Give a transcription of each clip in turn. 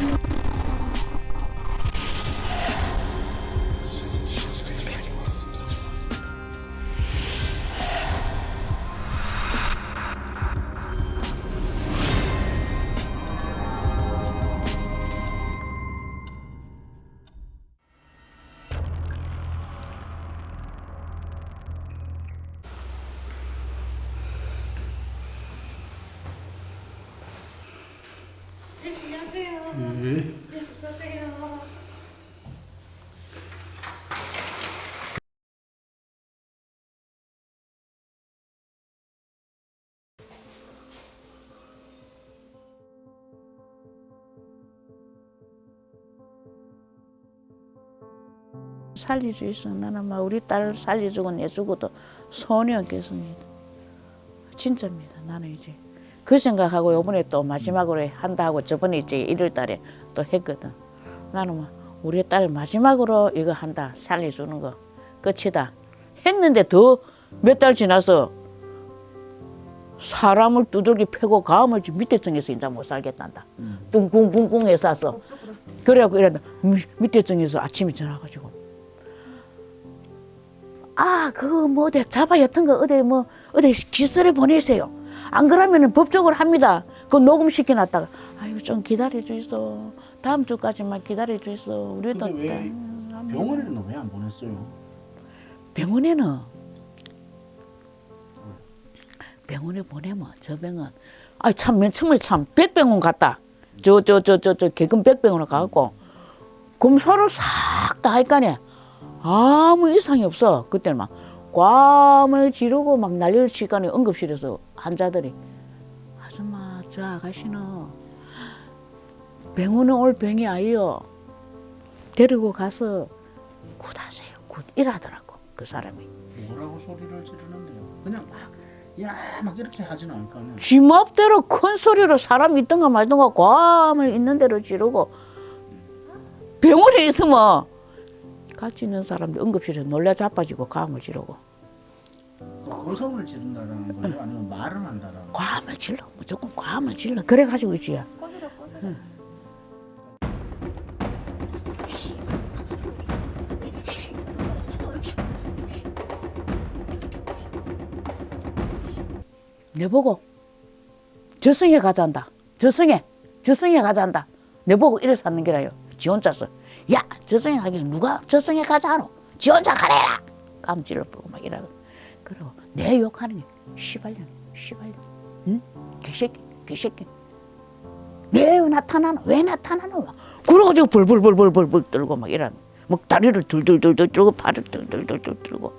you 살릴 수 있어. 나는 막 우리 딸 살려주고 내주고도 손이 없겠습니다. 진짜입니다. 나는 이제 그 생각하고 요번에 또 마지막으로 한다 하고 저번에 이제 1월 달에 또 했거든. 나는 뭐 우리 딸 마지막으로 이거 한다 살려주는 거 끝이다 했는데 더 몇 달 지나서 사람을 두들기 패고 가음을 밑에 층에서 이제 못 살겠단다. 뚱궁궁궁 해서 그래갖고 이런다 밑에 층에서 아침에 전화가지고 아, 그거 뭐 어디 잡아 옅은 거 어디 뭐 어디 기술에 보내세요. 안 그러면은 법적으로 합니다. 그거 녹음시켜 놨다가 아이고 좀 기다려 주이소. 다음 주까지만 기다려 주이소. 우리도 왜딱 병원에는 왜 안 보냈어요? 병원에는 병원에 보내면 저 병원 아참 정말 참 백병원 갔다. 저 저 저 저저 개근 백병원에 가갖고 검사를 싹 다 할까네. 아무 이상이 없어. 그때는 막 꽝을 지르고 막 난리를 치니까 응급실에서 환자들이 아줌마 저 아가씨는 병원에 올 병이 아니요. 데리고 가서 굿하세요. 굿 이러더라고 그 사람이. 뭐라고 소리를 지르는데요? 그냥 막 야막 이렇게 하진 않을 거 아니에요. 쥐맘대로 큰 소리로 사람 있던가 말던가 괌을 있는 대로 지르고 병원에 있으면 같이 있는 사람들 응급실에 놀라 자빠지고 괌을 지르고. 고성을 지른다라는 거예요? 아니면 말을 한다라는 거예요? 괌을 질러 무조건 괌을 질러 그래가지고 있지 내보고 저승에 가자한다. 저승에 저승에 가자한다. 내보고 이래서 하는 게라요. 지 혼자서 야 저승에 가기 누가 저승에 가자노? 지 혼자 가래라! 깜질러 보고 막 이러고. 그리고 내 욕하는 게 씨발년 씨발년. 응? 개새끼 개새끼. 왜 나타나노? 왜 나타나노? 그러가지고 벌벌벌벌벌벌 떨고 막 이런 막 다리를 둘둘둘둘 들고 팔을 둘둘둘둘 들고.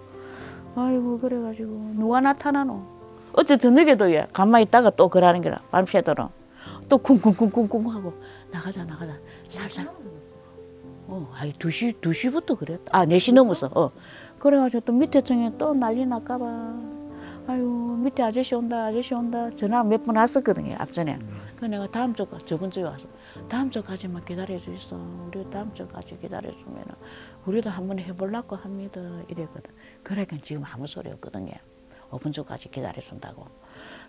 아이고 그래가지고 누가 나타나노? 어째 저녁에도 예 가만히 있다가 또 그러는 게라 밤새도록. 또 쿵쿵쿵쿵쿵 하고 나가자 나가자. 살살 어 아이 두시두 시부터 그랬다. 아네 시 넘었어 어. 그래가지고 또 밑에 층에 또 난리 날까봐. 아유 밑에 아저씨 온다 아저씨 온다. 전화 몇 번 왔었거든요 앞전에. 그 내가 다음 주 저번 주에 와서 다음 주까지만 기다려 주 있어. 우리 다음 주까지 기다려 주면은 우리도 한번 해보려고 합니다. 이랬거든. 그러니까 지금 아무 소리 없거든요. 5분 주까지 기다려 준다고.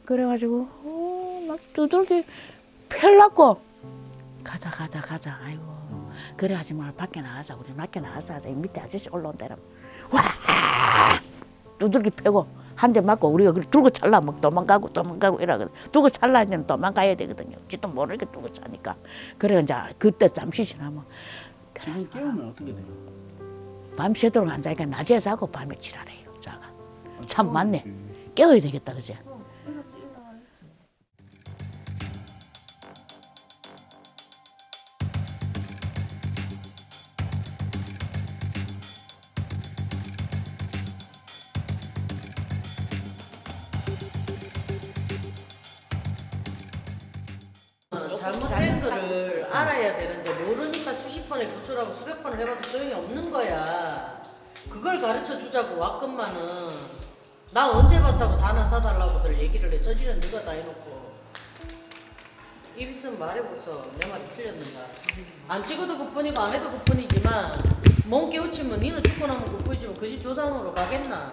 그래가지고 어, 막 두들기 펼라고. 가자 가자 가자. 아이고 그래 하지 말 밖에 나가자. 우리 밖에 나가서 하자. 이 밑에 아저씨 올라온다라 와! 두들기 패고 한 대 맞고 우리가 그걸 들고 찰라. 막 도망가고 도망가고 이러거든 두고 찰라 하면 도망가야 되거든요. 지도 모르게 두고 차니까. 그래 이제 그때 잠시 지나면 지금 깨우면 어떻게 돼요? 밤새도록 앉아니까 낮에 자고 밤에 지랄해요 자가. 참 맞네. 깨워야 되겠다 그제 되는데 모르니까 수십 번에 교수라고 수백 번을 해봐도 소용이 없는 거야. 그걸 가르쳐 주자고 왔건만은 나 언제 봤다고 다나 사달라고들 얘기를 해. 저지는 네가 다 해놓고 입 있으면 말해보소. 내 말이 틀렸는가. 안 찍어도 그뿐이고 안 해도 그뿐이지만 몸 깨우치면 니는 죽고 나면 그뿐이지만 그 집 조상으로 가겠나.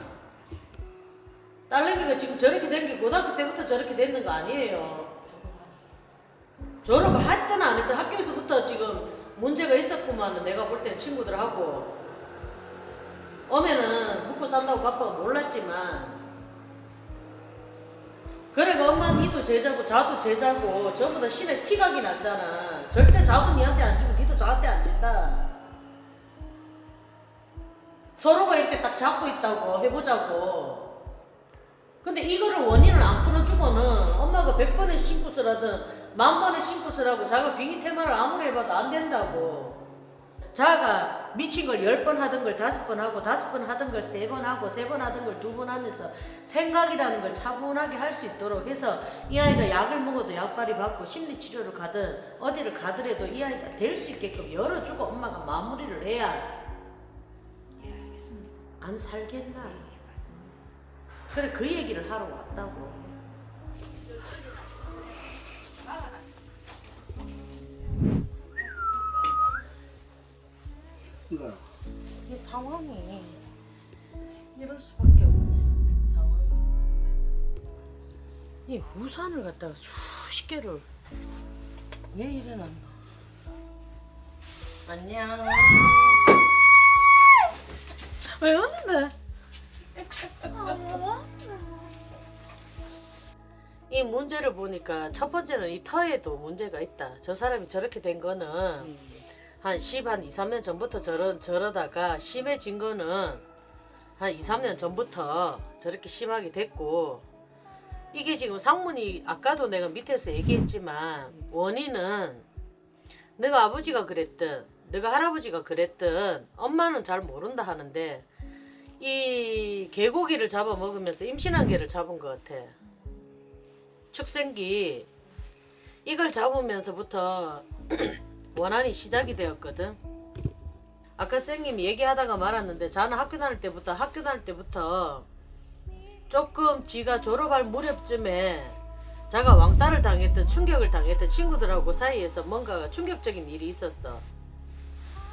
딸내미가 지금 저렇게 된 게 고등학교 때부터 저렇게 됐는 거 아니에요. 졸업을 했든 안 했든 학교에서부터 지금 문제가 있었구만 내가 볼 때는 친구들하고. 오면은 묵고 산다고 바빠가 몰랐지만. 그래가 엄마 니도 제자고 자도 제자고 전부 다 신의 티각이 났잖아. 절대 자도 니한테 안 주고 니도 저한테 안 준다. 서로가 이렇게 딱 잡고 있다고 해보자고. 근데 이거를 원인을 안 풀어주고는 엄마가 100번의 신고을 하든 만 번의 신고을 하고 자가 빙의 테마를 아무리 해봐도 안 된다고 자가 미친 걸 열 번 하던 걸 다섯 번 하고 다섯 번 하던 걸 세 번 하고 세 번 하던 걸 두 번 하면서 생각이라는 걸 차분하게 할 수 있도록 해서 이 아이가 약을 먹어도 약발이 받고 심리치료를 가든 어디를 가더라도 이 아이가 될 수 있게끔 열어주고 엄마가 마무리를 해야 예. 안 살겠나 예, 맞습니다. 그래 그 얘기를 하러 왔다고 이거요. 이 상황이 이럴 수밖에 없네. 상황이. 이 우산을 갖다가 수십 개를 왜 일어났나? 안녕. 왜 오는데? 이 문제를 보니까 첫 번째는 이 터에도 문제가 있다. 저 사람이 저렇게 된 거는 한 10, 한 2, 3년 전부터 저러, 저러다가 심해진 거는 한 2, 3년 전부터 저렇게 심하게 됐고 이게 지금 상문이 아까도 내가 밑에서 얘기했지만 원인은 내가 아버지가 그랬든 내가 할아버지가 그랬든 엄마는 잘 모른다 하는데 이 개고기를 잡아 먹으면서 임신한 개를 잡은 것 같아. 축생기. 이걸 잡으면서부터 원한이 시작이 되었거든. 아까 선생님이 얘기하다가 말았는데 자는 학교 다닐 때부터 학교 다닐 때부터 조금 지가 졸업할 무렵쯤에 자가 왕따를 당했던 충격을 당했던 친구들하고 사이에서 뭔가 충격적인 일이 있었어.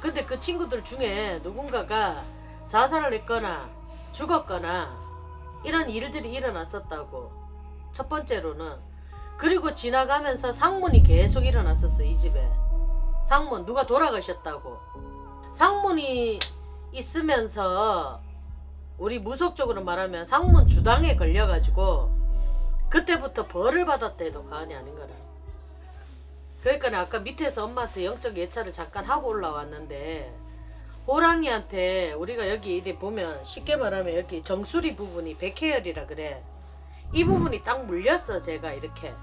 근데 그 친구들 중에 누군가가 자살을 했거나 죽었거나 이런 일들이 일어났었다고. 첫 번째로는 그리고 지나가면서 상문이 계속 일어났었어 이 집에. 상문 누가 돌아가셨다고. 상문이 있으면서 우리 무속적으로 말하면 상문 주당에 걸려가지고 그때부터 벌을 받았대도 과언이 아닌 거라. 그러니까 아까 밑에서 엄마한테 영적 예찰을 잠깐 하고 올라왔는데 호랑이한테 우리가 여기 이렇게 보면 쉽게 말하면 여기 정수리 부분이 백회열이라 그래. 이 부분이 딱 물렸어 제가 이렇게.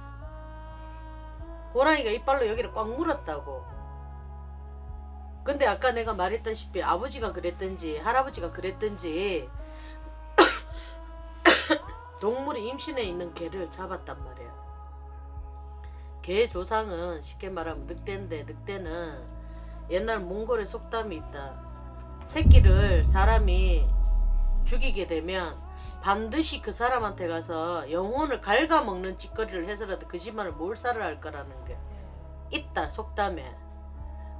호랑이가 이빨로 여기를 꽉 물었다고 근데 아까 내가 말했다시피 아버지가 그랬든지 할아버지가 그랬든지 동물이 임신해 있는 개를 잡았단 말이야. 개 조상은 쉽게 말하면 늑대인데 늑대는 옛날 몽골의 속담이 있다. 새끼를 사람이 죽이게 되면 반드시 그 사람한테 가서 영혼을 갉아먹는 짓거리를 해서라도 그 집안을 몰살을 할 거라는 게 있다 속담에.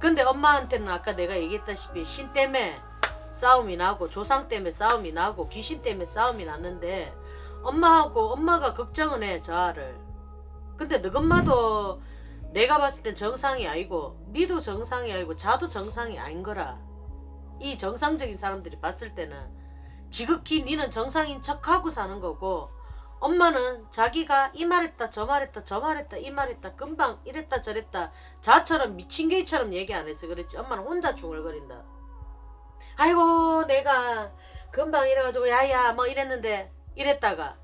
근데 엄마한테는 아까 내가 얘기했다시피 신 때문에 싸움이 나고 조상 때문에 싸움이 나고 귀신 때문에 싸움이 났는데 엄마하고 엄마가 걱정은 해 저아를. 근데 너 엄마도 내가 봤을 땐 정상이 아니고 니도 정상이 아니고 자도 정상이 아닌 거라. 이 정상적인 사람들이 봤을 때는 지극히 니는 정상인 척하고 사는 거고 엄마는 자기가 이 말했다 저 말했다 저 말했다 이 말했다 금방 이랬다 저랬다 자처럼 미친 개처럼 얘기 안 해서 그렇지. 엄마는 혼자 중얼거린다. 아이고 내가 금방 이래가지고 야야 뭐 이랬는데 이랬다가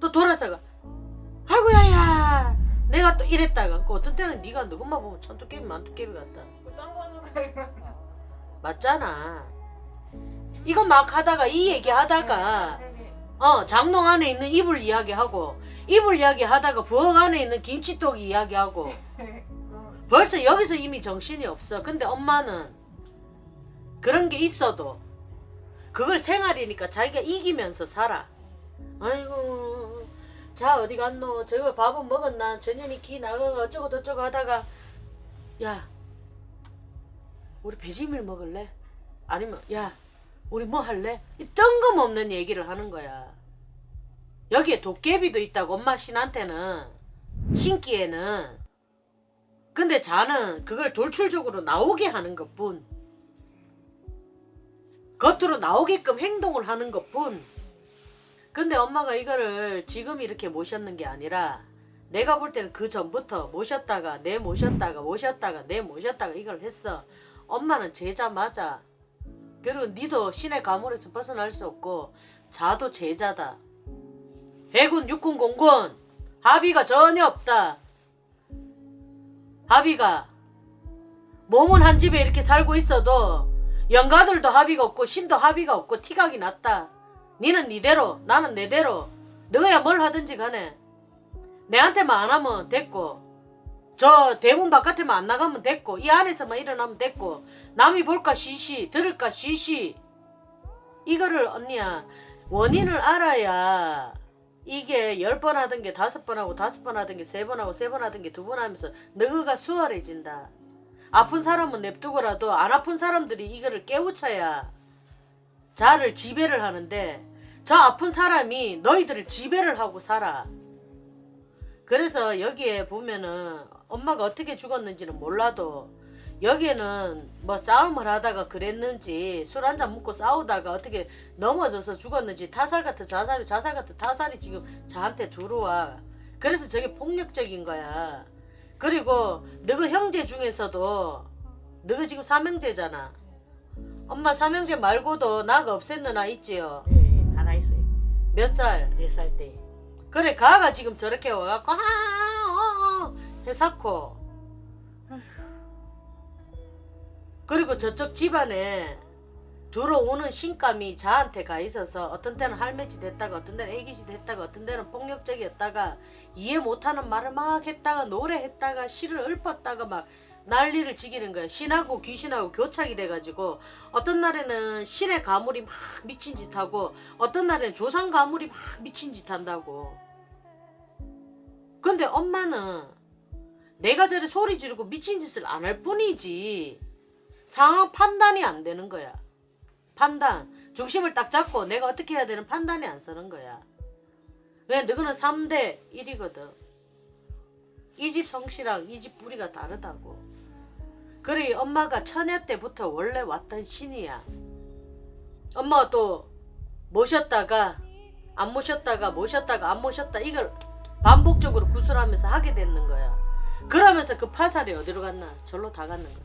또 돌아서가 아이고 야야 내가 또 이랬다가. 그 어떤 때는 네가 누구만 보면 천투깨비 만투깨비 같다. 맞잖아. 이거 막 하다가 이 얘기 하다가 어 장롱 안에 있는 이불 이야기하고 이불 이야기하다가 부엌 안에 있는 김치떡 이야기하고. 벌써 여기서 이미 정신이 없어. 근데 엄마는 그런 게 있어도 그걸 생활이니까 자기가 이기면서 살아. 아이고 자 어디 갔노? 저거 밥은 먹었나? 전현이 기 나가가 어쩌고 저쩌고 하다가 야 우리 배지밀 먹을래? 아니면 야 우리 뭐 할래? 이 뜬금없는 얘기를 하는 거야. 여기에 도깨비도 있다고 엄마 신한테는 신기에는 근데 자는 그걸 돌출적으로 나오게 하는 것뿐. 겉으로 나오게끔 행동을 하는 것뿐. 근데 엄마가 이거를 지금 이렇게 모셨는 게 아니라 내가 볼 때는 그 전부터 모셨다가 내 모셨다가 모셨다가 내 모셨다가 이걸 했어. 엄마는 제자 맞아. 그리고 니도 신의 가물에서 벗어날 수 없고 자도 제자다. 해군 육군 공군 합의가 전혀 없다. 합의가 몸은 한 집에 이렇게 살고 있어도 영가들도 합의가 없고 신도 합의가 없고 티각이 났다. 니는 니대로 나는 내대로 너야 뭘 하든지 간에 내한테만 안 하면 됐고 저 대문 바깥에만 안 나가면 됐고 이 안에서만 일어나면 됐고 남이 볼까 시시 들을까 시시. 이거를 언니야 원인을 알아야 이게 열 번 하던 게 다섯 번 하고 다섯 번 하던 게 세 번 하고 세 번 하던 게 두 번 하면서 너가 수월해진다. 아픈 사람은 냅두고라도 안 아픈 사람들이 이거를 깨우쳐야 자를 지배를 하는데 저 아픈 사람이 너희들을 지배를 하고 살아. 그래서 여기에 보면은 엄마가 어떻게 죽었는지는 몰라도 여기에는 뭐 싸움을 하다가 그랬는지 술 한잔 먹고 싸우다가 어떻게 넘어져서 죽었는지 타살 같은 자살이 자살 같은 타살이 지금 저한테 들어와 그래서 저게 폭력적인 거야 그리고 너그 형제 중에서도 너가 지금 삼형제잖아 엄마 삼형제 말고도 나가 없앴는 아 있지요 예, 예, 하나 있어요. 몇 살? 네 살 때. 그래 가가 지금 저렇게 와갖고 하어어 해사코. 그리고 저쪽 집안에 들어오는 신감이 저한테 가 있어서 어떤 때는 할매짓 했다가 어떤 때는 애기짓 했다가 어떤 때는 폭력적이었다가 이해 못하는 말을 막 했다가 노래했다가 시를 읊었다가 막 난리를 지기는 거야 신하고 귀신하고 교착이 돼가지고 어떤 날에는 신의 가물이 막 미친 짓 하고 어떤 날에는 조상 가물이 막 미친 짓 한다고. 근데 엄마는 내가 저래 소리 지르고 미친 짓을 안 할 뿐이지. 상황 판단이 안 되는 거야. 판단. 중심을 딱 잡고 내가 어떻게 해야 되는 판단이 안 서는 거야. 왜? 너희는 3대 1이거든. 이 집 성씨랑 이 집 뿌리가 다르다고. 그래 엄마가 처녀 때부터 원래 왔던 신이야. 엄마가 또 모셨다가 안 모셨다가 모셨다가 안 모셨다 이걸 반복적으로 구술하면서 하게 되는 거야 그러면서 그 파살이 어디로 갔나 절로 다 갔는 거야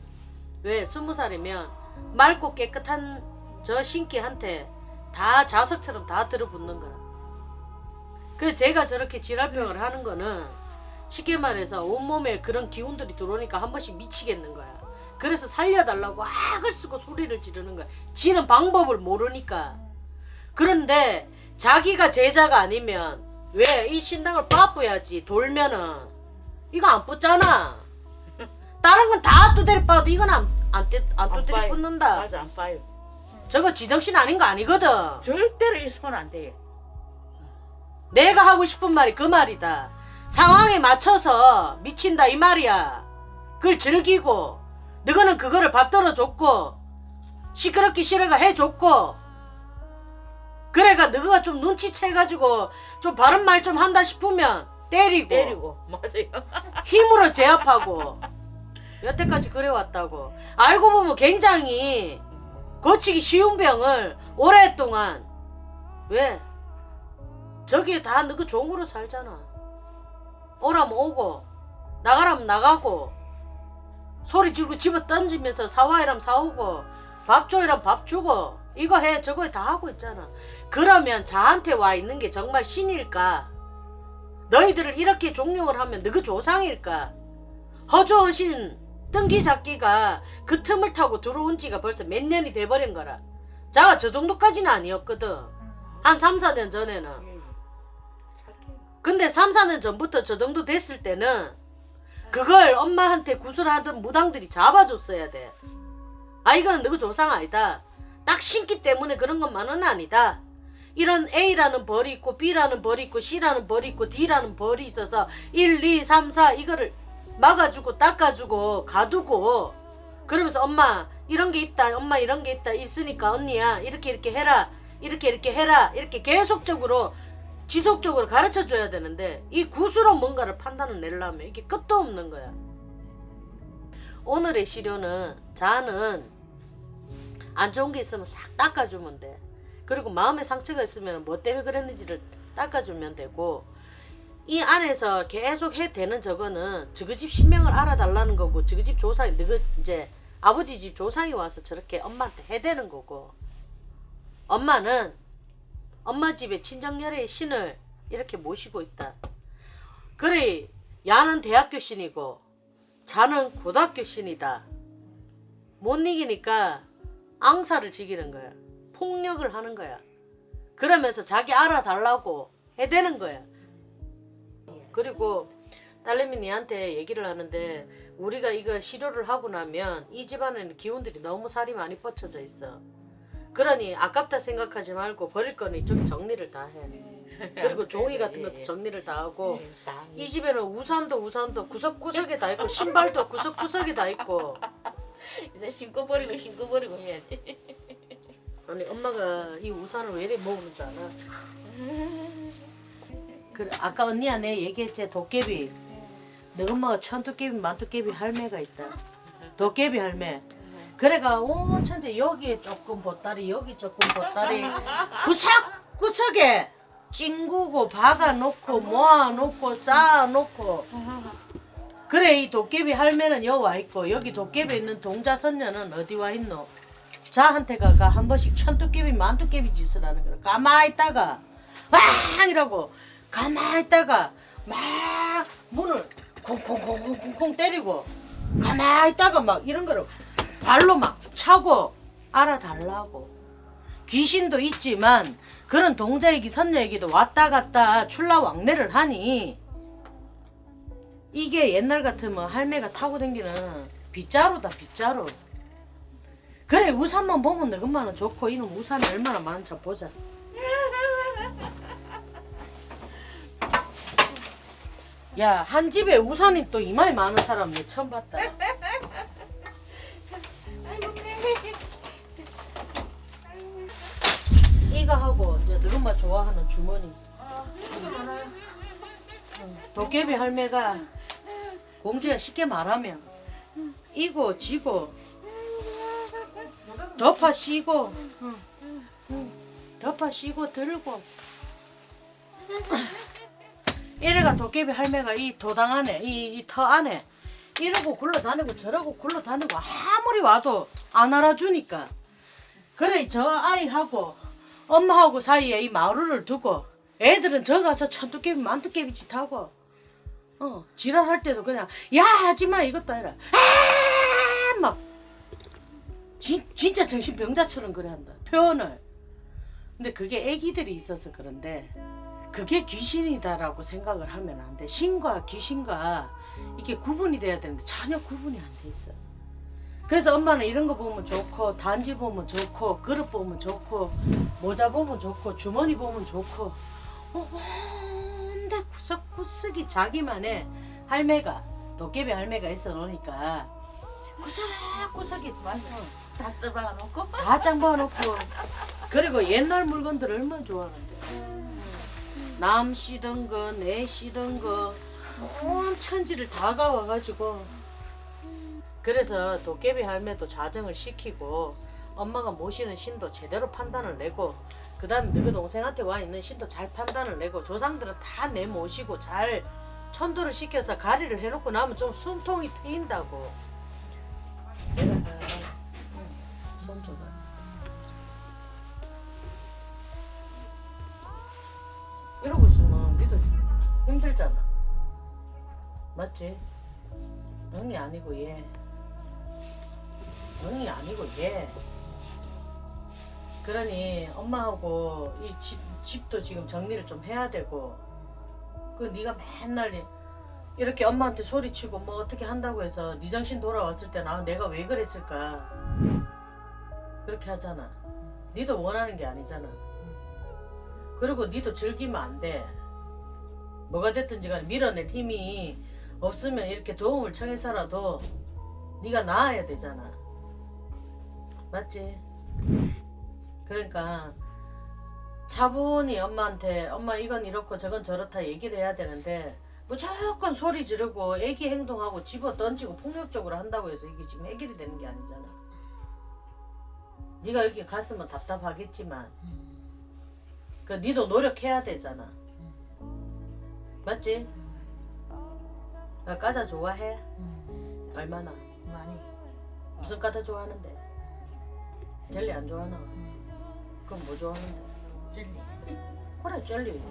왜 스무 살이면 맑고 깨끗한 저 신기한테 다 자석처럼 다 들어붙는 거야 그 제가 저렇게 지랄병을 하는 거는 쉽게 말해서 온몸에 그런 기운들이 들어오니까 한 번씩 미치겠는 거야. 그래서 살려달라고 악을 쓰고 소리를 지르는 거야. 지는 방법을 모르니까. 그런데 자기가 제자가 아니면 왜 이 신당을 빠뿌야지 돌면은 이거 안 붙잖아. 다른 건 다 두드려 빠도 이건 안, 안, 떼- 안 두드려 빠요. 붙는다. 맞아 안 빠요. 저거 지정신 아닌 거 아니거든. 절대로 있으면 안 돼요. 내가 하고 싶은 말이 그 말이다. 상황에 맞춰서 미친다 이 말이야. 그걸 즐기고 너는 그거를 받들어 줬고 시끄럽기 싫어가 해줬고 그래가 너가 좀 눈치채가지고 좀 바른 말 좀 한다 싶으면 때리고, 때리고. 맞아요. 힘으로 제압하고 여태까지 그래왔다고. 알고 보면 굉장히 고치기 쉬운 병을 오랫동안 왜? 저기에 다 너그 종으로 살잖아. 오라면 오고 나가라면 나가고 소리 지르고 집어 던지면서 사와이라면 사오고 밥 줘이라면 밥 주고 이거 해 저거 해 다 하고 있잖아. 그러면 저한테 와 있는 게 정말 신일까 너희들을 이렇게 종용을 하면 너그 조상일까 허주허신 뜬기 잡기가 그 틈을 타고 들어온 지가 벌써 몇 년이 돼버린 거라 자가 저 정도까지는 아니었거든 한 3, 4년 전에는 예, 근데 3, 4년 전부터 저 정도 됐을 때는 그걸 엄마한테 구슬하던 무당들이 잡아줬어야 돼. 아 이거는 너그 조상 아니다. 딱 신기 때문에 그런 것만은 아니다. 이런 A라는 벌이 있고 B라는 벌이 있고 C라는 벌이 있고 D라는 벌이 있어서 1, 2, 3, 4 이거를 막아주고 닦아주고 가두고 그러면서 엄마 이런 게 있다 엄마 이런 게 있다 있으니까 언니야 이렇게 이렇게 해라 이렇게 이렇게 해라 이렇게 계속적으로 지속적으로 가르쳐 줘야 되는데 이 구수로 뭔가를 판단을 내려면 이게 끝도 없는 거야 오늘의 시료는 자는 안 좋은 게 있으면 싹 닦아주면 돼. 그리고 마음의 상처가 있으면 뭐 때문에 그랬는지를 닦아주면 되고 이 안에서 계속 해대는 저거는 저그 집 신명을 알아달라는 거고 저그 집 조상이 너그 이제 아버지 집 조상이 와서 저렇게 엄마한테 해대는 거고 엄마는 엄마 집에 친정열애의 신을 이렇게 모시고 있다. 그래 야는 대학교 신이고 자는 고등학교 신이다. 못 이기니까 앙사를 지기는 거야. 폭력을 하는 거야. 그러면서 자기 알아달라고 해대는 거야. 그리고 딸내미 니한테 얘기를 하는데 우리가 이거 시료를 하고 나면 이 집안에는 기운들이 너무 살이 많이 뻗쳐져 있어. 그러니 아깝다 생각하지 말고 버릴 거는 이쪽에 정리를 다 해. 그리고 종이 같은 것도 정리를 다 하고 이 집에는 우산도 우산도 구석구석에 다 있고 신발도 구석구석에 다 있고 이제 신고 버리고 신고 버리고 해야지. 아니 엄마가 이 우산을 왜 이래 먹는지 알아? 그래 아까 언니야 내 얘기했지 도깨비. 너 엄마가 천도깨비 만도깨비 할매가 있다. 도깨비 할매. 그래가 온 천재 여기에 조금 보따리 여기 조금 보따리. 구석구석에 찡구고 박아놓고 모아놓고 쌓아놓고. 그래 이 도깨비 할매는 여기 와 있고 여기 도깨비 있는 동자선녀는 어디 와 있노? 자한테 가가 한 번씩 천도깨비 만도깨비 짓을 하는 거야. 가만히 있다가 왕 이러고 가만히 있다가 막 문을 콩콩콩콩콩 때리고 가만히 있다가 막 이런 거를 발로 막 차고 알아달라고 귀신도 있지만 그런 동자이기 선녀이기도 왔다 갔다 출라 왕래를 하니 이게 옛날 같으면 할매가 타고 다니는 빗자루다 빗자루 그래 우산만 보면 너것만은 좋고 이놈 우산이 얼마나 많은지 보자. 야 한 집에 우산이 또 이마에 많은 사람 내 처음 봤다. 이거 하고 이제 너것만 좋아하는 주머니. 도깨비 할매가 공주야 쉽게 말하면. 이고 지고 덮어 씌고 덮어 씌고 들고. 이래가 도깨비 할매가 이 도당 안에 이 터 안에 이러고 굴러다니고 저러고 굴러다니고 아무리 와도 안 알아주니까. 그래 저 아이하고 엄마하고 사이에 이 마루를 두고 애들은 저 가서 천도깨비 만도깨비 짓 하고 어 지랄할 때도 그냥 야 하지마 이것도 아니라. 아막 진짜 정신병자처럼 그래 한다 표현을 근데 그게 애기들이 있어서 그런데 그게 귀신이다라고 생각을 하면 안 돼. 신과 귀신과 이게 구분이 돼야 되는데 전혀 구분이 안 돼 있어. 그래서 엄마는 이런 거 보면 좋고 단지 보면 좋고 그릇 보면 좋고 모자 보면 좋고 주머니 보면 좋고 온데 구석구석이 자기만의 할매가 도깨비 할매가 있어 놓으니까 구석구석이 맞아. 다 써봐 놓고. 다 짱박아놓고. 그리고 옛날 물건들 얼마나 좋아하는데. 남 씨던 거, 내 씨던 거, 온 천지를 다 가와가지고. 그래서 도깨비 할매도 자정을 시키고 엄마가 모시는 신도 제대로 판단을 내고 그 다음에 너희 동생한테 와 있는 신도 잘 판단을 내고 조상들은 다 내 모시고 잘 천도를 시켜서 가리를 해놓고 나면 좀 숨통이 트인다고 손 줘봐 이러고 있으면 니도 힘들잖아. 맞지? 응이 아니고 얘. 응이 아니고 얘. 그러니 엄마하고 이 집, 집도 지금 정리를 좀 해야 되고 그 네가 맨날 이- 이렇게 엄마한테 소리치고 뭐 어떻게 한다고 해서 네 정신 돌아왔을 아, 내가 왜 그랬을까 그렇게 하잖아 니도 원하는 게 아니잖아 그리고 니도 즐기면 안 돼. 뭐가 됐든지 간에 밀어낼 힘이 없으면 이렇게 도움을 청해서라도 네가 나아야 되잖아. 맞지? 그러니까 차분히 엄마한테 엄마 이건 이렇고 저건 저렇다 얘기를 해야 되는데 무조건 소리 지르고 애기 행동하고 집어 던지고 폭력적으로 한다고 해서 이게 지금 해결이 되는 게 아니잖아. 네가 여기 갔으면 답답하겠지만 그 니도 노력해야 되잖아. 맞지? 나 과자 좋아해? 얼마나? 많이. 무슨 과자 좋아하는데? 젤리 안 좋아하나? 그럼 뭐 좋아하는데? 젤리. 그래 젤리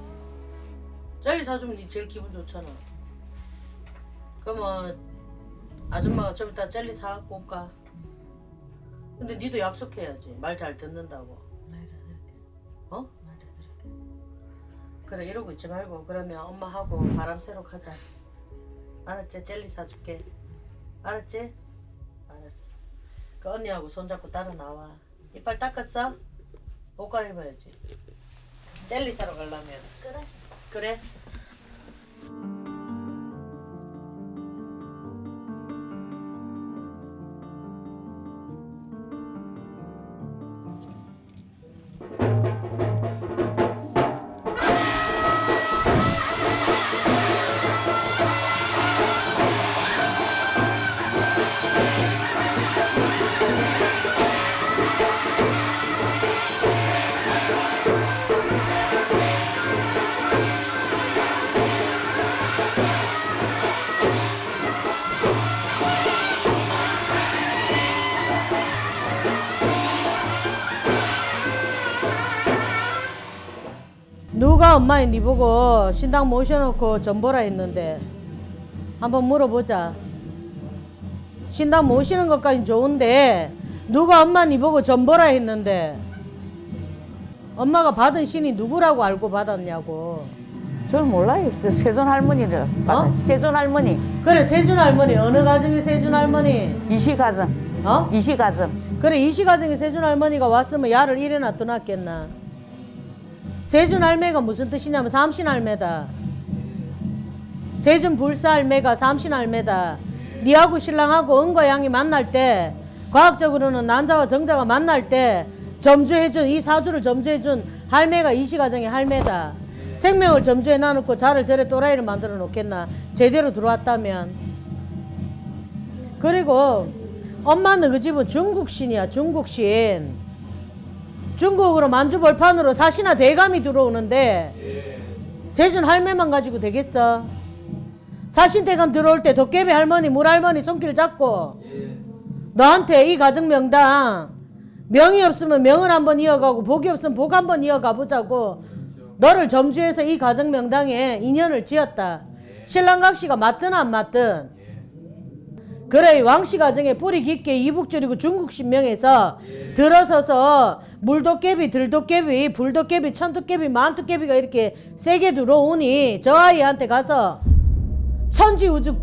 젤리 사주면 니 제일 기분 좋잖아 그러면 아줌마가 좀 이따 젤리 사갖고 올까? 근데 니도 약속해야지 말 잘 듣는다고 맞아 그렇게. 어? 맞아 그렇게. 그래 이러고 있지 말고 그러면 엄마하고 바람 쐬러 가자 알았지? 젤리 사줄게 알았지? 알았어 그 언니하고 손잡고 따라 나와 이빨 닦았어? 옷 갈아입어야지 젤리 사러 가려면 그래. 그래 엄마의 니 보고 신당 모셔놓고 전보라 했는데 한번 물어보자. 신당 모시는 것까진 좋은데 누가 엄마 니 보고 전보라 했는데 엄마가 받은 신이 누구라고 알고 받았냐고. 저는 몰라요. 세- 세존 할머니를. 어? 세존 할머니. 그래 세준 할머니 어느 가정의 세준 할머니? 이시 가정. 어? 이시 가정. 그래 이시 가정의 세준 할머니가 왔으면 야를 이래나 떠났겠나? 세준 할매가 무슨 뜻이냐면 삼신 할매다. 세준 불사 할매가 삼신 할매다. 니하고 신랑하고 은과 양이 만날 때 과학적으로는 난자와 정자가 만날 때 점주해준 이 사주를 점주해준 할매가 이시 가정의 할매다. 생명을 점주해 놔놓고 자를 저래 또라이를 만들어 놓겠나? 제대로 들어왔다면. 그리고 엄마는 그 집은 중국신이야 중국신 중국으로 만주벌판으로 사시나 대감이 들어오는데 세준 할매만 가지고 되겠어? 사신 대감 들어올 때 도깨비 할머니 물할머니 손길 잡고 너한테 이 가정 명당 명이 없으면 명을 한번 이어가고 복이 없으면 복 한번 이어가 보자고 너를 점주해서 이 가정 명당에 인연을 지었다. 신랑각시가 맞든 안 맞든 그래 왕씨 가정에 뿌리 깊게 이북줄이고 중국 신명에서 들어서서 물도깨비, 들도깨비, 불도깨비, 천도깨비, 만도깨비가 이렇게 세게 들어오니 저 아이한테 가서 천지 우주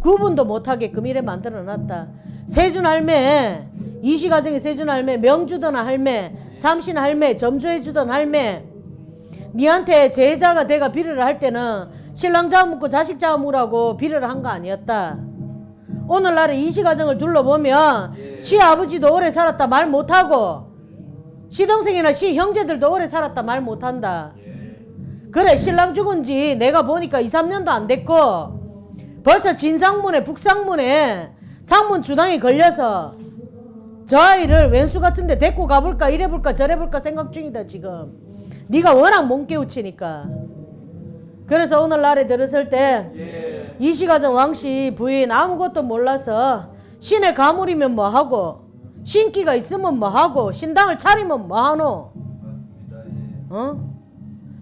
구분도 못하게끔 이래 만들어놨다. 세준 할매, 이시 가정에 세준 할매, 명주던 할매, 삼신 할매, 점주해주던 할매, 니한테 제자가 내가 비례를 할 때는 신랑 잡아먹고 자식 잡아먹으라고 비례를 한 거 아니었다. 오늘날의 이시 가정을 둘러보면 시 아버지도 오래 살았다 말 못하고 시동생이나 시 형제들도 오래 살았다 말 못한다. 그래 신랑 죽은 지 내가 보니까 2, 3년도 안 됐고 벌써 진상문에 북상문에 상문 주당이 걸려서 저 아이를 왼수 같은데 데리고 가볼까 이래볼까 저래볼까 생각 중이다 지금. 네가 워낙 몸 깨우치니까. 그래서 오늘날에 들었을 때 이시가정 왕씨 부인 아무것도 몰라서 신의 가물이면 뭐하고 신기가 있으면 뭐하고 신당을 차리면 뭐하노 어?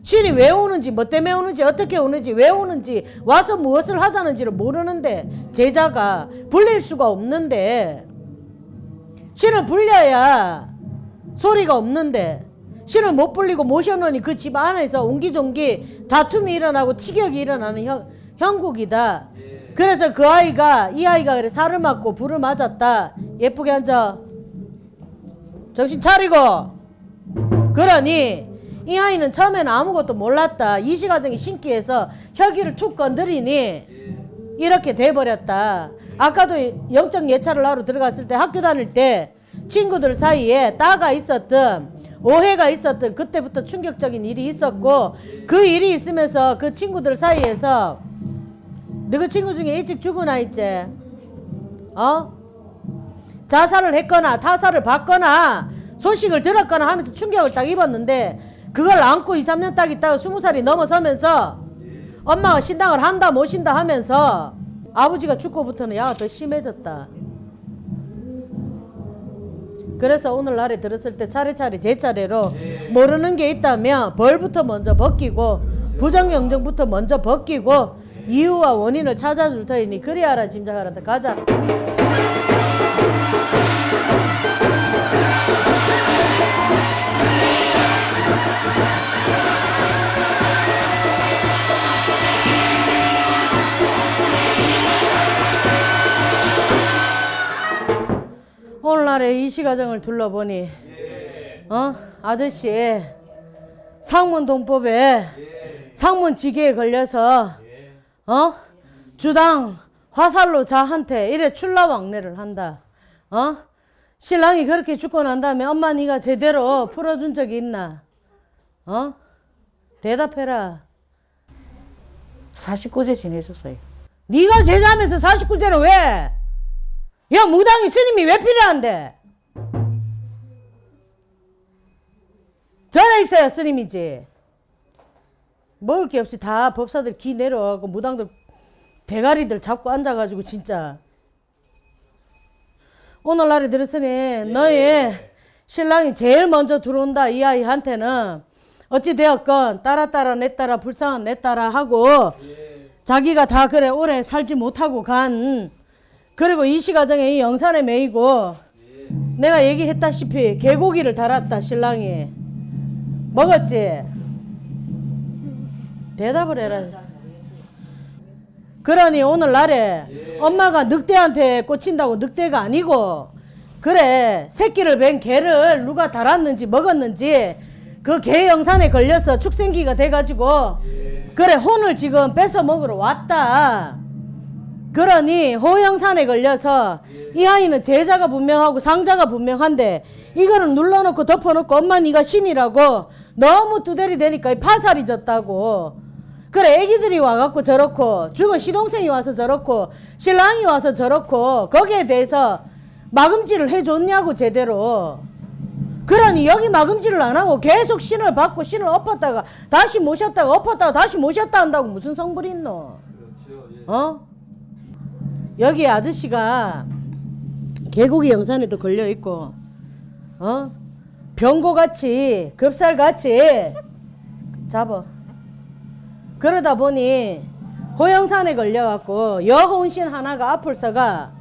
신이 왜 오는지 뭐 때문에 오는지 어떻게 오는지 왜 오는지 와서 무엇을 하자는지를 모르는데 제자가 불릴 수가 없는데 신을 불려야 소리가 없는데 신을 못 불리고 모셔놓으니 그 집 안에서 옹기종기 다툼이 일어나고 티격이 일어나는 형, 형국이다. 그래서 그 아이가 이 아이가 그래 살을 맞고 불을 맞았다. 예쁘게 앉아. 정신 차리고. 그러니 이 아이는 처음에는 아무것도 몰랐다. 이시가정이 신기해서 혈기를 툭 건드리니 이렇게 돼버렸다. 아까도 영적 예찰을 하러 들어갔을 때 학교 다닐 때 친구들 사이에 따가 있었던 오해가 있었던 그때부터 충격적인 일이 있었고 그 일이 있으면서 그 친구들 사이에서 너그 친구 중에 일찍 죽으나 있지? 어? 자살을 했거나 타살을 받거나 소식을 들었거나 하면서 충격을 딱 입었는데 그걸 안고 2, 3년 딱 있다가 20살이 넘어서면서 엄마가 신당을 한다 못 신다 하면서 아버지가 죽고부터는 야가 더 심해졌다. 그래서 오늘날에 들었을 때 차례차례 제 차례로 모르는 게 있다면 벌부터 먼저 벗기고 부정경정부터 먼저 벗기고 이유와 원인을 찾아줄 테니 그리하라 짐작하란다 가자 오늘날의 이 시가정을 둘러보니 어? 아저씨 상문동법에 상문지기에 걸려서 어? 주당 화살로 자한테 이래 출라왕래를 한다. 어 신랑이 그렇게 죽고 난 다음에 엄마 네가 제대로 풀어준 적이 있나 어 대답해라 49세 지내셨어요. 네가 제자하면서 49세는 왜? 야 무당이 스님이 왜 필요한데? 전에 있어야 스님이지. 먹을 게 없이 다 법사들 기 내려가고 무당들 대가리들 잡고 앉아가지고 진짜 오늘날에 들었으니 너희 신랑이 제일 먼저 들어온다. 이 아이한테는 어찌 되었건 따라 따라 내 따라 불쌍한 내 따라 하고 자기가 다 그래 오래 살지 못하고 간. 그리고 이 시 가정에 이 영산에 매이고 내가 얘기했다시피 개고기를 달았다 신랑이. 먹었지? 대답을 해라 그러니 오늘날에 엄마가 늑대한테 꽂힌다고 늑대가 아니고 그래 새끼를 뵌 개를 누가 달았는지 먹었는지 그 개 영산에 걸려서 축생기가 돼가지고 그래 혼을 지금 뺏어 먹으러 왔다. 그러니 호영산에 걸려서 이 아이는 제자가 분명하고 상자가 분명한데 이거를 눌러놓고 덮어놓고 엄마 네가 신이라고 너무 두대리 되니까 이 파살이 졌다고 그래 애기들이 와갖고 저렇고 죽은 시동생이 와서 저렇고 신랑이 와서 저렇고 거기에 대해서 마금질을 해줬냐고 제대로 그러니 여기 마금질을 안 하고 계속 신을 받고 신을 엎었다가 다시 모셨다가 엎었다가 다시 모셨다 한다고 무슨 성불이 있노 어? 여기 아저씨가 개고기 영산에도 걸려 있고 어? 병고같이 급살같이 잡아 그러다 보니 호영산에 걸려갖고 여혼신 하나가 앞을서가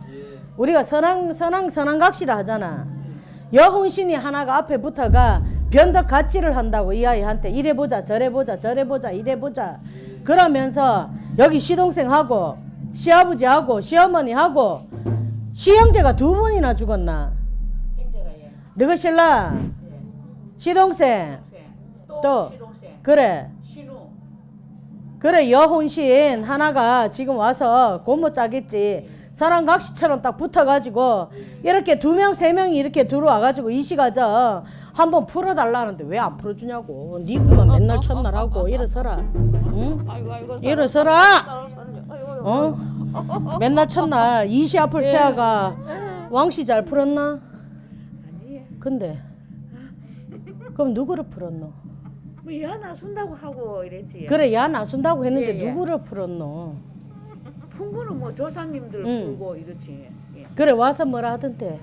우리가 선왕 선왕 선왕각시라 하잖아. 여혼신이 하나가 앞에 붙어가 변덕 가치를 한다고 이 아이한테 이래 보자 저래 보자 저래 보자 이래 보자 그러면서 여기 시동생하고 시아버지하고 시어머니하고 시형제가 두 분이나 죽었나? 형제가 예. 시동생. 또, 또. 시동생. 그래 그래 여혼신 하나가 지금 와서 고모 짜겠지 사랑각시처럼 딱 붙어가지고 이렇게 두 명 세 명이 이렇게 들어와가지고 이 시가정 한번 풀어달라는데 왜 안 풀어주냐고 니 그만 맨날 첫날 하고 일어서라 응? 일어서라 어? 맨날 첫날 이시 앞을 세아가 왕씨 잘 풀었나? 근데 그럼 누구를 풀었노? 뭐야 나 순다고 하고 이랬지 그래 야 나 순다고 했는데 예, 예. 누구를 풀었노? 푼 거는 뭐 조상님들 응. 풀고 이렇지 예. 그래 와서 뭐라 하던데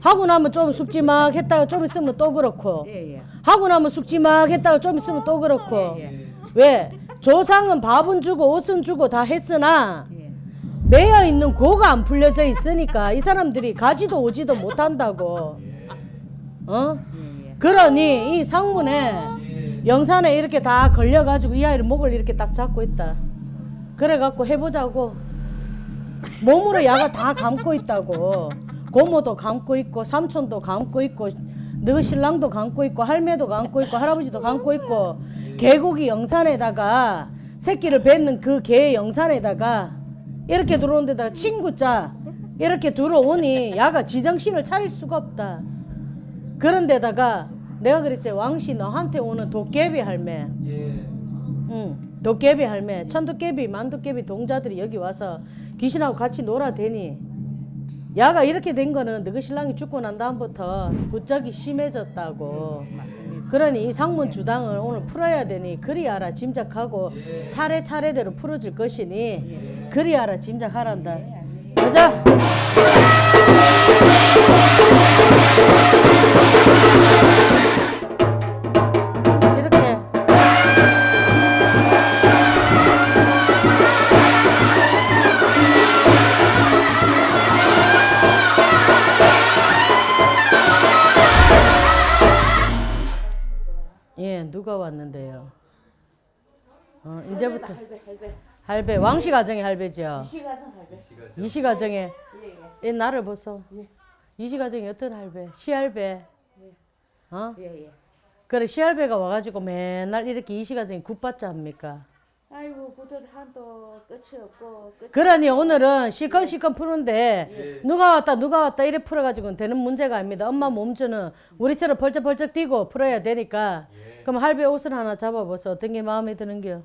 하고 나면 좀 숙지 막 했다가 좀 있으면 또 그렇고 예, 예. 하고 나면 숙지 막 했다가 좀 있으면 또 그렇고 예, 예. 왜 조상은 밥은 주고 옷은 주고 다 했으나 예. 매여 있는 고가 안 풀려져 있으니까 이 사람들이 가지도 오지도 못한다고 어 예, 예. 그러니 이 상문에 영산에 이렇게 다 걸려가지고 이 아이를 목을 이렇게 딱 잡고 있다. 그래갖고 해보자고. 몸으로 야가 다 감고 있다고. 고모도 감고 있고 삼촌도 감고 있고 너 신랑도 감고 있고 할매도 감고 있고 할아버지도 감고 있고 개고기 영산에다가 새끼를 뱉는 그 개 영산에다가 이렇게 들어온 데다가 친구자 이렇게 들어오니 야가 지정신을 차릴 수가 없다. 그런 데다가 내가 그랬지 왕씨 너한테 오는 도깨비 할매 예. 응. 도깨비 할매, 천도깨비, 만도깨비 동자들이 여기 와서 귀신하고 같이 놀아대니 야가 이렇게 된 거는 너희 신랑이 죽고 난 다음부터 부쩍이 심해졌다고. 그러니 이 상문 주당을 오늘 풀어야 되니 그리하라 짐작하고 차례차례대로 풀어줄 것이니 그리하라 짐작하란다. 가자. 어 이제부터 할배 할배. 할배 왕씨 가정의 할배죠. 시가정 할배. 이시 가정의 예예. 이 나를 보소. 이시 가정이 어떤 할배? 시할배. 어? 예 예. 그래 시할배가 와가지고 맨날 이렇게 이시 가정이 굿받자 합니까? 아이고 구들 한도 끝이 없고 끝이 그러니 오늘은 시컨시컨 푸는데 누가 왔다 누가 왔다 이래 풀어가지고는 되는 문제가 아닙니다. 엄마 몸주는 우리처럼 벌쩍벌쩍 뛰고 풀어야 되니까 그럼 할배 옷을 하나 잡아보소. 어떤 게 마음에 드는겨?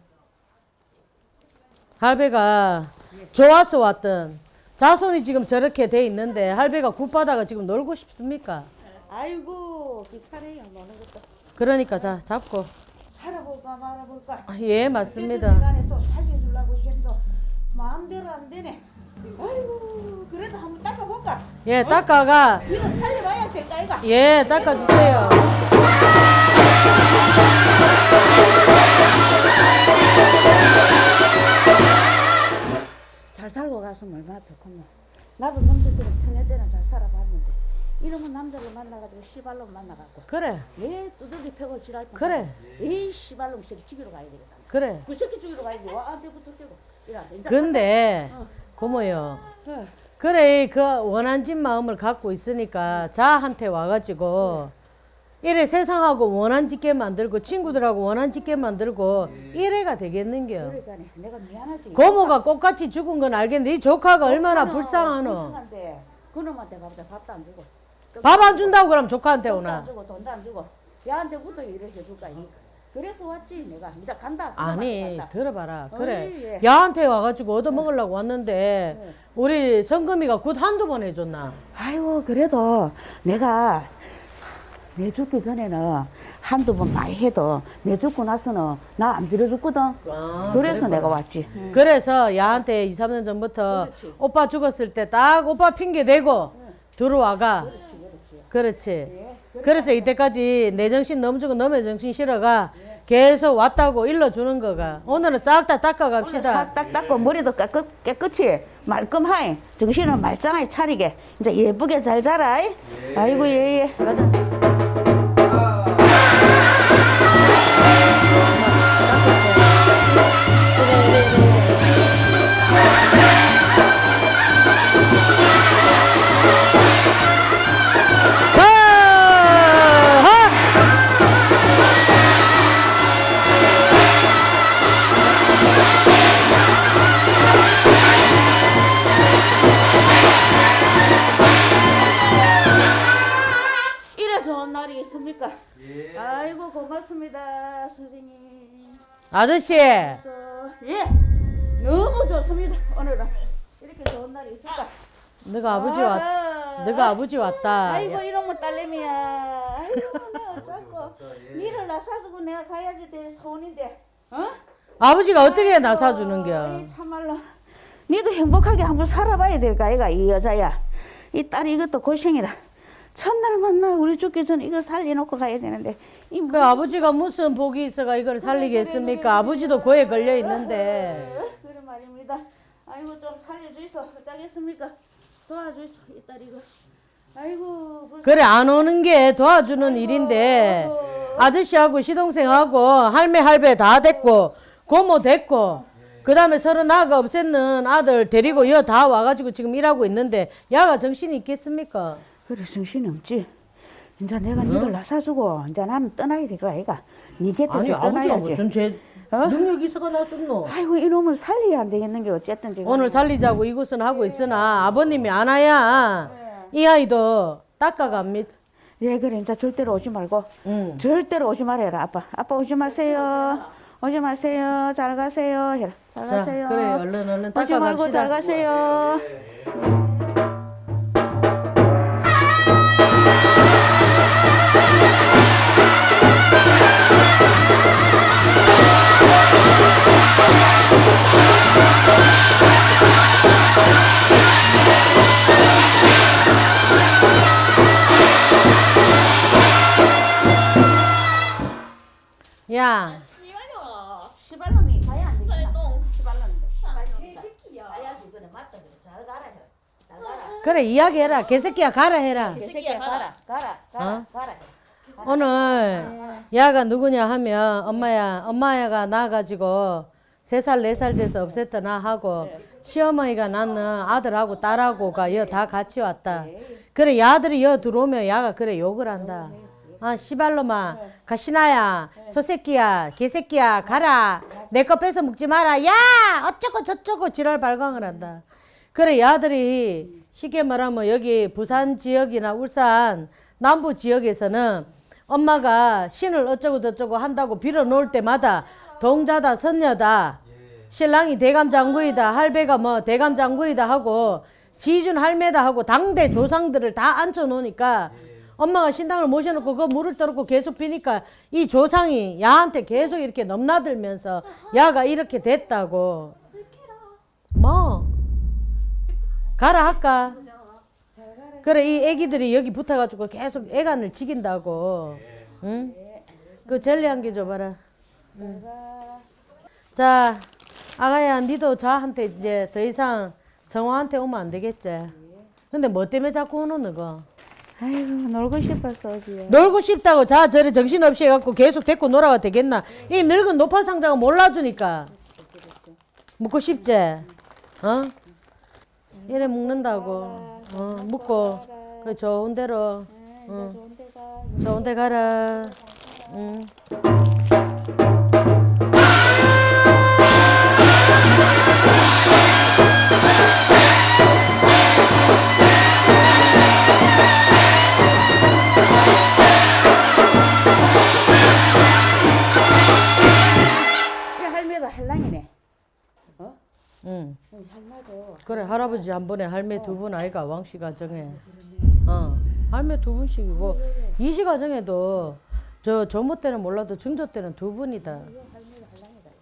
할배가 좋아서 왔던 자손이 지금 저렇게 돼 있는데 할배가 굿바다가 지금 놀고 싶습니까? 아이고 귀찮아요 노는 것도. 그러니까 자 잡고 살아볼까 말아볼까. 예 맞습니다. 간에서 살려주려고 해도 마음대로 안 되네. 아이고 그래도 한번 닦아볼까. 예 닦아가 이거 살려봐야 될까 이거. 예 닦아주세요. 잘 살고 갔으면 얼마나 좋겠노. 나도 남자처럼 처녀 때는 잘 살아봤는데 이러면 남자를 만나가지고 시발로 만나갖고 그래 왜 두들기 패고 지랄 뻔 그래 이 시발로 새끼 죽이러 가야 되겠다. 그래. 그 새끼 죽이러 가야지. 와 안돼부터 떼고. 이라 이제 근데 어. 고모요. 어. 그래 그 원한 진 마음을 갖고 있으니까 자한테 와가지고 이래 세상하고 원한 짓게 만들고 친구들하고 원한 짓게 만들고 이래가 되겠는겨. 그러니까 내가 미안하지. 고모가 꽃같이 죽은 건 알겠는데 이 조카가 얼마나 불쌍하노. 불쌍한데 그놈한테 밥도 밥도 안 주고. 밥 안 준다고 그럼 조카한테 돈도 안 오나. 주고 돈도 안 주고. 야한테 부터 일을 해줄까 이니까. 그래서 왔지 내가 이제 간다. 아니 갔다. 들어봐라 그래 어이, 예. 야한테 와가지고 얻어먹으려고 왔는데 우리 성금이가 굿 한두 번 해줬나 아이고 그래도 내가 내 죽기 전에는 한두 번 많이 해도 내 죽고 나서는 나 안 빌어줬거든. 아, 그래서 내가 왔지. 그래서 야한테 2, 3년 전부터 그렇지. 오빠 죽었을 때 딱 오빠 핑계 대고 들어와가. 그렇지 그래서 이때까지 내 정신 너무 주고 너의 정신 실어가 계속 왔다고 일러주는 거가. 오늘은 싹 다 닦아갑시다. 싹딱 닦고 머리도 깨끗, 깨끗이 말끔하게 정신을 말짱하게 차리게. 이제 예쁘게 잘 자라. 아이고 예예. 자, 날이 있습니까? 아이고 고맙습니다 선생님. 아저씨 예 너무 좋습니다 오늘은 이렇게 좋은 날이 있을까? 너가 아버지 왔 아하. 너가 아 버지 왔다 아이고 이놈의 딸내미야. 아이고 내가 어쩌고 니를 낳아주고 내가 가야지 될 소원인데. 어? 아버지가 어떻게 나사주는겨 이 참말로. 니도 행복하게 한번 살아봐야 될까 아이가 이 여자야. 이 딸이 이것도 고생이다. 첫날 만날 우리 죽기 전에 이거 살려놓고 가야 되는데 이그 아버지가 무슨 복이 있어가 이걸 살리겠습니까 아버지도 고에 걸려 있는데 어, 그래 말입니다. 아이고 좀 살려주이소. 어쩌겠습니까? 도와주이소 이 딸 이거. 아이고 벌써 그래 안 오는 게 도와주는 일인데 아저씨하고 시동생하고 할매 할배 다 됐고 고모 됐고 그 다음에 서로 나가 없앴는 아들 데리고 여 다 와가지고 지금 일하고 있는데 야가 정신이 있겠습니까? 그래 정신이 없지. 이제 내가 니를 낳아주고 이제 나는 떠나야 될 거야 아이가. 니 곁에서 아니 아버지가 떠나야지. 무슨 죄 어? 능력이 있어가 나섰노 아이고 이놈을 살려야 안 되겠는 게 어쨌든 지금. 오늘 살리자고 이곳은 하고 있으나 아버님이 안 와야 이 아이도 닦아갑니다 예 그래 이제 절대로 오지 말고 응. 절대로 오지 말아라 아빠. 아빠 오지 마세요. 오지 마세요. 잘 가세요. 해라. 잘 자, 가세요. 그래 얼른 얼른 오지 닦아 말고 갑시다. 잘 가세요. 그래 이야기해라. 개새끼야 가라 해라. 개새끼야 가라. 가라. 가라. 어? 가라. 오늘 야가 누구냐 하면 엄마야 엄마야가 나가지고 세 살 네 살 돼서 없앴더나 하고 시어머니가 낳는 아들하고 딸하고가 여 다 같이 왔다. 그래 야들이 여 들어오면 야가 그래 욕을 한다. 아 시발로마 가시나야 소새끼야 개새끼야 가라 내 거 뺏어 먹지 마라 야 어쩌고 저쩌고 지랄 발광을 한다. 그래 야들이 쉽게 말하면 여기 부산 지역이나 울산 남부 지역에서는 엄마가 신을 어쩌고 저쩌고 한다고 빌어 놓을 때마다 동자다 선녀다 신랑이 대감장구이다 할배가 뭐 대감장구이다 하고 시준 할매다 하고 당대 조상들을 다 앉혀 놓으니까 엄마가 신당을 모셔놓고 그 물을 떠놓고 계속 비니까 이 조상이 야한테 계속 이렇게 넘나들면서 야가 이렇게 됐다고. 뭐 가라 할까 그래 이 애기들이 여기 붙어가지고 계속 애간을 지긴다고 응? 그 젤리 한 개 줘봐라 응. 자 아가야 니도 저한테 이제 더 이상 정화한테 오면 안 되겠지 근데 뭐 때문에 자꾸 오노 너가 아이고 놀고 싶었어 어지요. 놀고 싶다고 자 저래 정신없이 해갖고 계속 데리고 놀아가 되겠나 이 늙은 노판 상자가 몰라주니까 묻고 싶지 어? 이래 묵는다고 어 묵고 그 좋은 대로 어. 좋은 데 가라 응. 할아버지 한 번에 할매 두 분 아이가 왕씨 가정에. 어 할매 두 분씩이고. 이씨 가정에도 저 전모 때는 몰라도 증조 때는 두 분이다.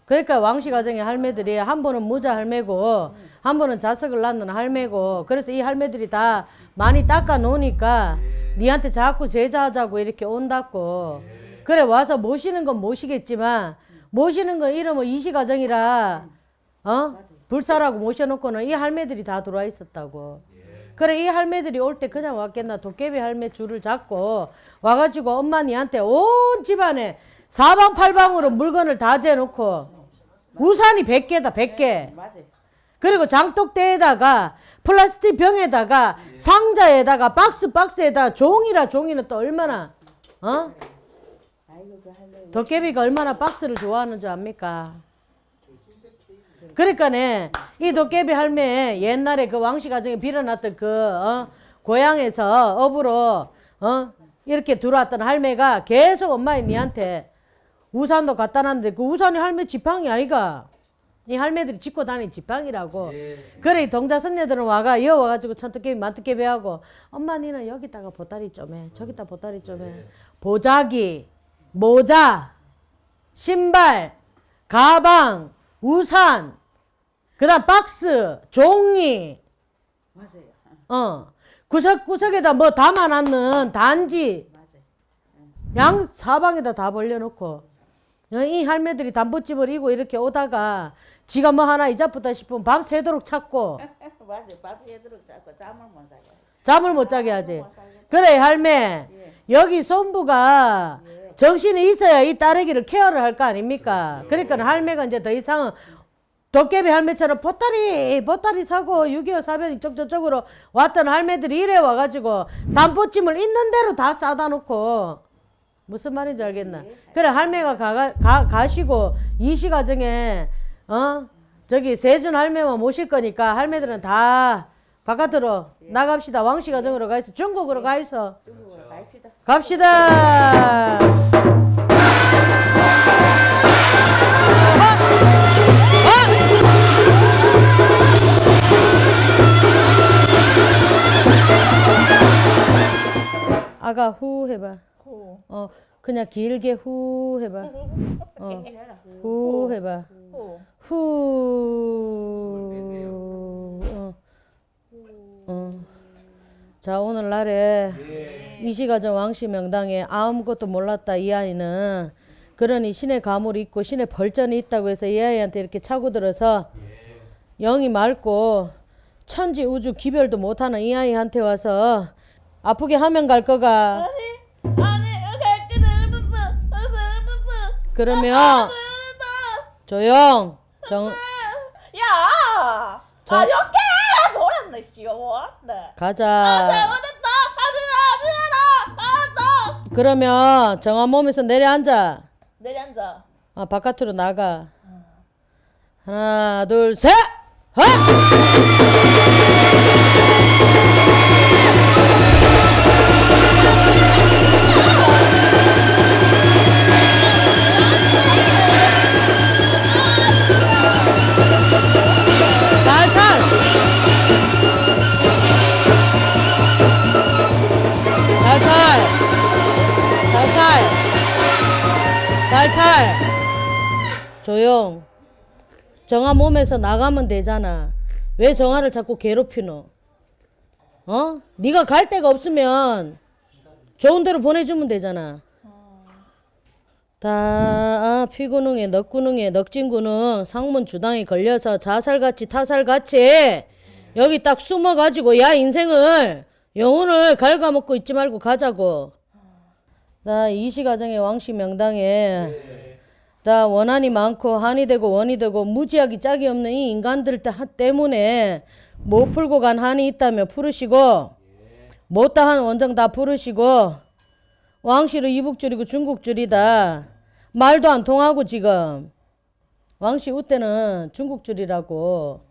그러니까 왕씨 가정의 할매들이 한 번은 모자 할매고 한 번은 자석을 낳는 할매고 그래서 이 할매들이 다 많이 닦아 놓으니까 니한테 자꾸 제자하자고 이렇게 온다고. 그래 와서 모시는 건 모시겠지만 모시는 건 이러면 이씨 가정이라. 어 불사라고 모셔놓고는 이 할매들이 다 들어와 있었다고 그래 이 할매들이 올 때 그냥 왔겠나 도깨비 할매 줄을 잡고 와가지고 엄마 니한테 온 집안에 사방팔방으로 물건을 다 재놓고 우산이 100개다 100개 맞아. 그리고 장독대에다가 플라스틱 병에다가 상자에다가 박스 박스에다가 종이라 종이는 또 얼마나 어? 그. 도깨비가 얼마나 박스를 좋아하는 줄 압니까? 그러니까네 이 도깨비 할매 옛날에 그 왕씨 가정에 빌어놨던 그 어? 고향에서 업으로 어? 이렇게 들어왔던 할매가 계속 엄마의 니한테 우산도 갖다 놨는데 그 우산이 할매 지팡이 아이가 이 할매들이 짚고 다니는 지팡이라고 그래 이 동자 선녀들은 와가 이어 와가지고 천도깨비 만도깨비 하고 엄마 니는 여기다가 보따리 좀해 저기다 보따리 좀해 보자기 모자 신발 가방 우산 그 다음 박스 종이. 맞아요. 어. 구석구석에다 뭐 담아놨는 단지. 양 사방에다 다 벌려놓고. 어, 이 할매들이 담보집을 이고 이렇게 오다가 지가 뭐 하나 이자쁘다 싶으면 밤 새도록 찾고. 맞아. 밥 해도록 자꾸 잠을 못 자게. 잠을 못 자게 하지. 그래 할매. 여기 손부가 정신이 있어야 이 딸애기를 케어를 할 거 아닙니까? 그러니까 할매가 이제 더 이상은 도깨비 할매처럼 보따리 보따리 사고 6.25 사변 이쪽 저쪽으로 왔던 할매들이 이래 와가지고 담보찜을 있는 대로 다 싸다 놓고. 무슨 말인지 알겠나? 그래 할매가 가, 가, 가시고 이시 가정에 어? 저기 세준 할매만 모실 거니까 할매들은 다 바깥으로 나갑시다. 왕씨 가정으로 가 있어. 중국으로 가 있어. 중국으로 갑시다. 갑시다. 아가 후 해봐. 후. 어 그냥 길게 후 해봐. 어, 후 해봐. 후. 후. 어. 어. 자 오늘날에 이시가정 왕씨 명당에 아무것도 몰랐다 이 아이는 그러니 신의 가물이 있고 신의 벌전이 있다고 해서 이 아이한테 이렇게 차고 들어서 영이 맑고 천지 우주 기별도 못하는 이 아이한테 와서 아프게 하면 갈 거가 아니, 갈게 잘못했어. 아, 잘못했어. 그러면 잘못했어. 조용 정 야! 저- 아, 이렇게 해라! 노랬네, 귀여워. 네. 아, 가자 잘못했다! 하지 마! 하지 마라! 알았어! 그러면 정한 몸에서 내려앉아 내려앉아. 아, 바깥으로 나가. 하나, 둘, 셋! 하! 조용. 정아 몸에서 나가면 되잖아. 왜 정아를 자꾸 괴롭히노? 어? 네가 갈 데가 없으면 좋은 데로 보내주면 되잖아. 다 아, 피구능에 넉구능에 넉진구능 상문 주당에 걸려서 자살같이 타살같이 여기 딱 숨어가지고 야 인생을 영혼을 갉아먹고 있지 말고 가자고. 나 이시가정의 왕씨 명당에 다 원한이 많고 한이 되고 원이 되고 무지하기 짝이 없는 이 인간들 다- 때문에 못 풀고 간 한이 있다면 풀으시고 못다 한 원정 다 풀으시고 왕씨를 이북줄이고 중국줄이다. 말도 안 통하고 지금. 왕씨 우때는 중국줄이라고.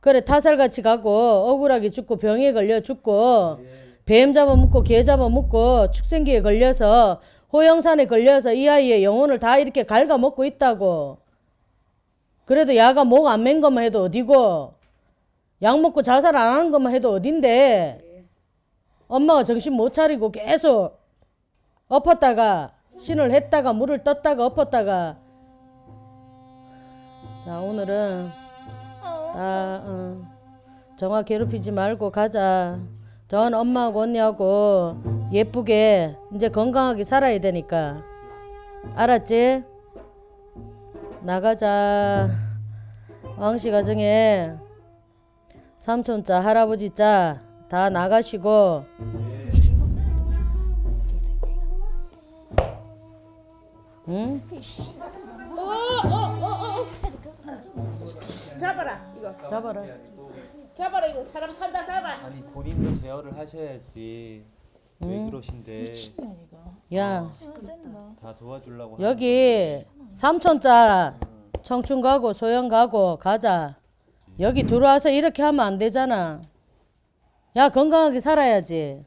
그래 타살같이 가고 억울하게 죽고 병에 걸려 죽고 뱀 잡아먹고 개 잡아먹고 축생기에 걸려서 호영산에 걸려서 이 아이의 영혼을 다 이렇게 갉아먹고 있다고. 그래도 야가 목 안 맨 것만 해도 어디고 약 먹고 자살 안 하는 것만 해도 어딘데. 엄마가 정신 못 차리고 계속 엎었다가 신을 했다가 물을 떴다가 엎었다가. 자 오늘은 다 어, 정화 괴롭히지 말고 가자 전 엄마하고 언니하고 예쁘게 이제 건강하게 살아야 되니까 알았지? 나가자 왕씨 가정에 삼촌자 할아버지자 다 나가시고 응? 잡아라, 이거. 잡아라 잡아라, 이거. 사람 산다, 잡아. 아니 본인도 제어를 하셔야지 왜 그러신데 야 다 도와주려고 여기 삼촌자 청춘 가고 소영 가고 가자. 여기 들어와서 이렇게 하면 안 되잖아. 야 건강하게 살아야지.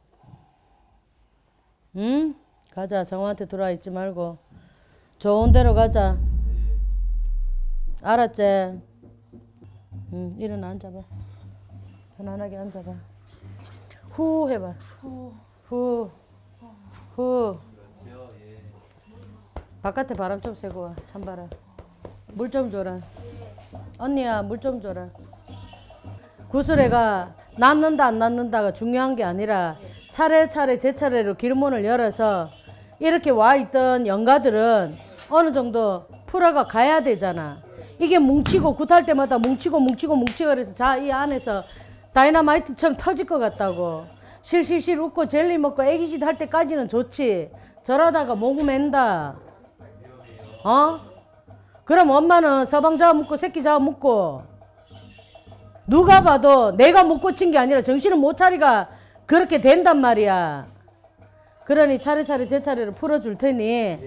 응? 가자. 정화한테 들어와 있지 말고 좋은 데로 가자. 알았지? 응. 일어나 앉아봐. 편안하게 앉아봐. 후 해봐. 후. 후. 바깥에 바람 좀 쐬고 와. 찬바람. 물 좀 줘라. 언니야, 물 좀 줘라. 구슬애가 낫는다 안 낫는다가 중요한 게 아니라 차례차례 제 차례로 길문을 열어서 이렇게 와 있던 영가들은 어느 정도 풀어가 가야 되잖아. 이게 뭉치고 굿할 때마다 뭉치고 뭉치고 뭉치고 그래서 자 이 안에서 다이너마이트처럼 터질 것 같다고. 실실실 웃고 젤리 먹고 애기짓 할 때까지는 좋지. 저러다가 목 맨다. 어? 그럼 엄마는 서방 잡아먹고 새끼 잡아먹고 누가 봐도 내가 못 고친 게 아니라 정신을 못 차리가 그렇게 된단 말이야. 그러니 차례차례 제 차례를 풀어줄 테니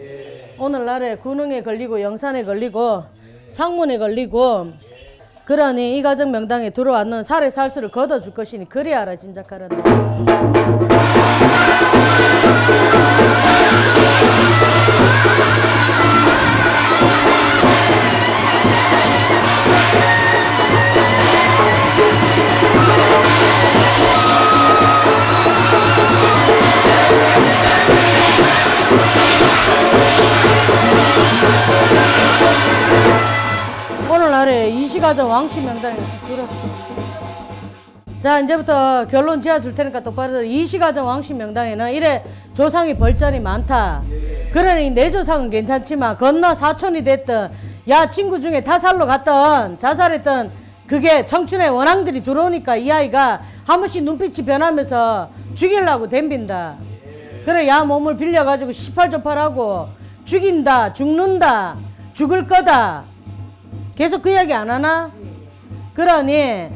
오늘날에 군흥에 걸리고 영산에 걸리고 상문에 걸리고 그러니 이 가정 명당에 들어왔는 살에 살수를 걷어줄 것이니 그리 알아 짐작하 란다. 이시가정 왕씨 명단에 들어. 자 이제부터 결론 지어 줄 테니까 똑바로 들어. 이시가정 왕씨 명단에는 이래 조상이 벌전이 많다. 그러니 내 조상은 괜찮지만 건너 사촌이 됐든 야 친구 중에 타살로 갔던 자살했던 그게 청춘의 원앙들이 들어오니까 이 아이가 한 번씩 눈빛이 변하면서 죽이려고 덤빈다. 그래 야 몸을 빌려가지고 시팔조팔하고 죽인다 죽는다 죽을 거다 계속 그 이야기 안 하나? 그러니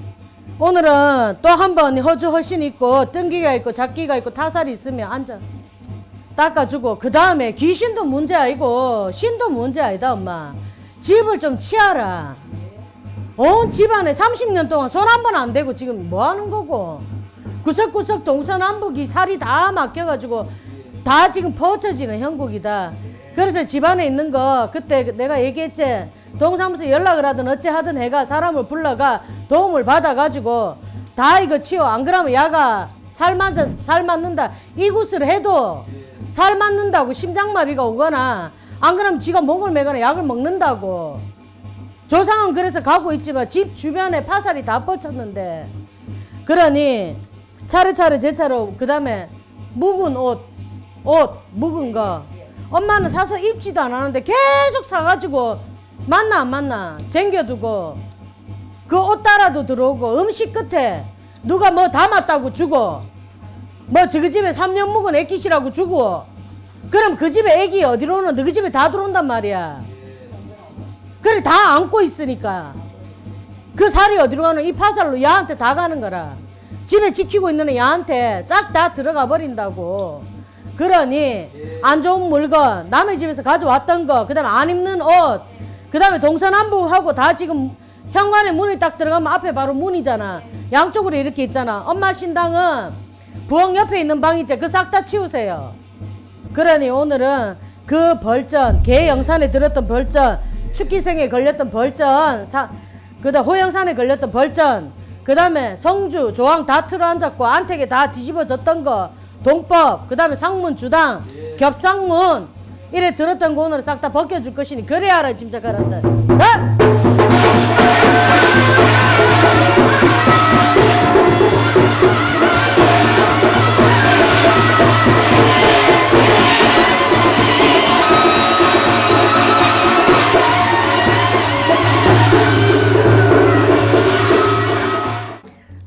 오늘은 또 한 번 허주 허신 있고 뜬기가 있고 잡기가 있고 타살이 있으면 앉아 닦아주고 그 다음에 귀신도 문제 아니고 신도 문제 아니다 엄마 집을 좀 치아라 온 집안에 30년 동안 손 한 번 안 대고 지금 뭐 하는 거고 구석구석 동서남북이 살이 다 막혀가지고 다 지금 퍼쳐지는 형국이다. 그래서 집안에 있는 거 그때 내가 얘기했지. 동사무소 연락을 하든 어찌 하든 해가 사람을 불러가 도움을 받아가지고 다 이거 치워. 안 그러면 야가 살 맞, 살 맞는다. 이굿을 해도 살 맞는다고 심장마비가 오거나 안 그러면 지가 목을 매거나 약을 먹는다고. 조상은 그래서 가고 있지만 집 주변에 파살이 다 뻗쳤는데 그러니 차례차례 제 차로 그 다음에 묵은 옷, 옷 묵은 거 엄마는 사서 입지도 안 하는데 계속 사가지고 만나 안 만나 쟁겨두고 그 옷 따라도 들어오고 음식 끝에 누가 뭐 담았다고 주고 뭐 저기 집에 3년 묵은 애기시라고 주고 그럼 그 집에 애기 어디로 오는 너그 집에 다 들어온단 말이야. 그래 다 안고 있으니까. 그 살이 어디로 가는 이 파살로 야한테 다 가는 거라. 집에 지키고 있는 애 야한테 싹 다 들어가 버린다고 그러니 안 좋은 물건 남의 집에서 가져왔던 거 그 다음에 안 입는 옷 그 다음에 동서남북하고 다 지금 현관에 문이 딱 들어가면 앞에 바로 문이잖아. 양쪽으로 이렇게 있잖아. 엄마 신당은 부엌 옆에 있는 방 있지 그싹 다 치우세요. 그러니 오늘은 그 벌전 개 영산에 들었던 벌전 축기생에 걸렸던 벌전 사, 그다음 호영산에 걸렸던 벌전 그 다음에 성주 조항 다 틀어앉았고 안택에 다 뒤집어졌던 거 동법 그 다음에 상문 주당 겹상문 이래 들었던 거 오늘 싹다 벗겨줄 것이니 그래야 알아 짐작하란다. 어?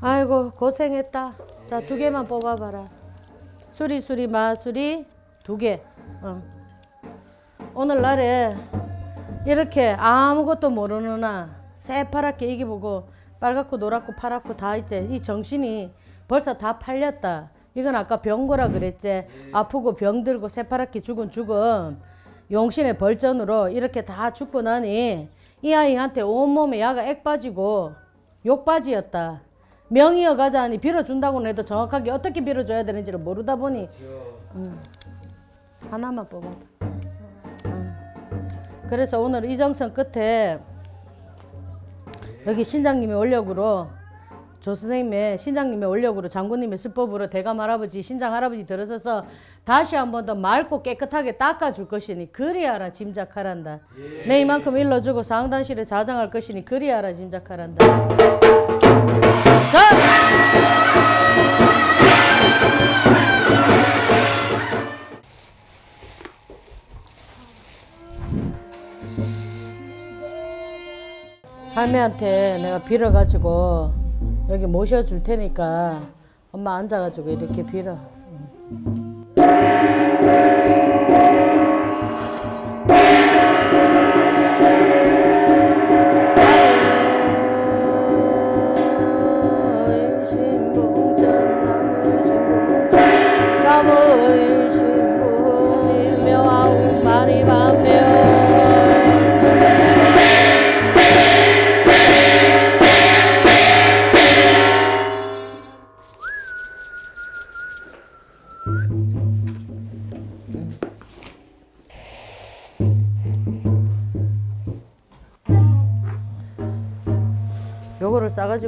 아이고 고생했다. 자 두 개만 뽑아봐라 수리 수리 마수리 두 개. 어. 오늘날에 이렇게 아무것도 모르는 나. 새파랗게 이기 보고 빨갛고 노랗고 파랗고 다 있지. 이 정신이 벌써 다 팔렸다. 이건 아까 병고라 그랬지. 아프고 병들고 새파랗게 죽은 죽음. 용신의 벌전으로 이렇게 다 죽고 나니 이 아이한테 온몸에 야가 액 빠지고 욕 빠지였다 명이어 가자 하니 빌어준다고는 해도 정확하게 어떻게 빌어줘야 되는지를 모르다 보니. 음, 하나만 뽑아봐. 음. 그래서 오늘 이정선 끝에 여기 신장님의 원력으로 조 선생님의 신장님의 원력으로 장군님의 수법으로 대감 할아버지 신장 할아버지 들어서서 다시 한 번 더 맑고 깨끗하게 닦아줄 것이니 그리하라 짐작하란다. 내 이만큼 일러주고 상단실에 자장할 것이니 그리하라 짐작하란다. 자! 할매한테 내가 빌어가지고 여기 모셔줄 테니까 엄마 앉아가지고 이렇게 빌어.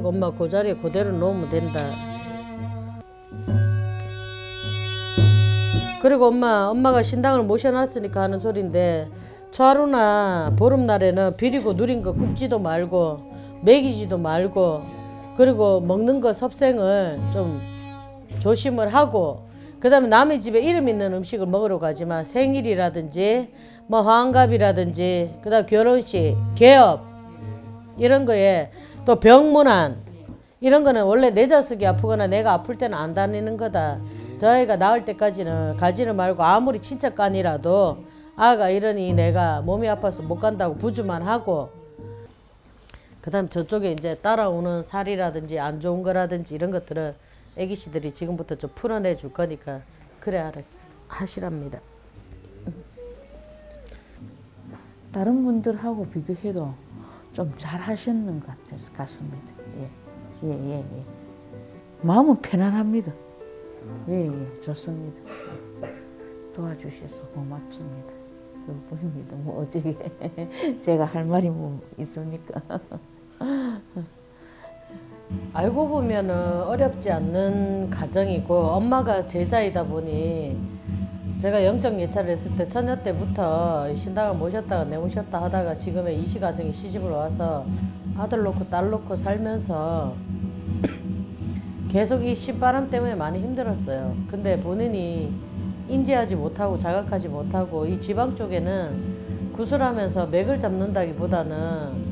엄마 그 자리에 그대로 놓으면 된다. 그리고 엄마, 엄마가 신당을 모셔놨으니까 하는 소린데 초하루나 보름날에는 비리고 누린 거 굽지도 말고 먹이지도 말고 그리고 먹는 거 섭생을 좀 조심을 하고 그 다음에 남의 집에 이름 있는 음식을 먹으러 가지만 생일이라든지 뭐 환갑이라든지 그 다음 결혼식 개업 이런 거에 또 병문안 이런 거는 원래 내 자식이 아프거나 내가 아플 때는 안 다니는 거다. 저 아이가 나을 때까지는 가지를 말고 아무리 친척간이라도 아가 이러니 내가 몸이 아파서 못 간다고 부주만 하고 그 다음 저쪽에 이제 따라오는 살이라든지 안 좋은 거라든지 이런 것들은 애기씨들이 지금부터 좀 풀어내 줄 거니까 그래 하라 하시랍니다. 다른 분들하고 비교해도 좀 잘하셨는 것 같아서 같습니다. 예, 예, 예, 예. 마음은 편안합니다. 예, 예, 좋습니다. 도와주셔서 고맙습니다. 그뿐입니다. 뭐 어떻게 제가 할 말이 뭐 있습니까? 알고 보면은 어렵지 않는 가정이고 엄마가 제자이다 보니 제가 영적 예찰을 했을 때 처녀 때부터 신당을 모셨다가 내모셨다 하다가 지금의 이시 가정이 시집을 와서 아들 놓고 딸 놓고 살면서 계속 이 신바람 때문에 많이 힘들었어요. 근데 본인이 인지하지 못하고 자각하지 못하고 이 지방 쪽에는 구슬하면서 맥을 잡는다기보다는